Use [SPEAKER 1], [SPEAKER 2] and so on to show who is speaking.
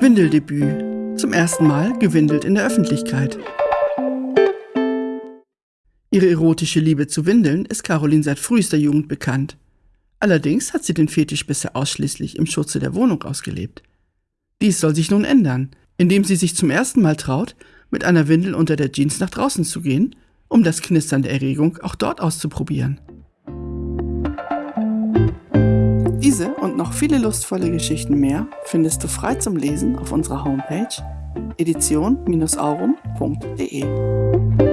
[SPEAKER 1] Windeldebüt. Zum ersten Mal gewindelt in der Öffentlichkeit. Ihre erotische Liebe zu Windeln ist Caroline seit frühester Jugend bekannt. Allerdings hat sie den Fetisch bisher ausschließlich im Schutze der Wohnung ausgelebt. Dies soll sich nun ändern, indem sie sich zum ersten Mal traut, mit einer Windel unter der Jeans nach draußen zu gehen, um das Knistern der Erregung auch dort auszuprobieren. Diese und noch viele lustvolle Geschichten mehr findest du frei zum Lesen auf unserer Homepage edition-aurum.de.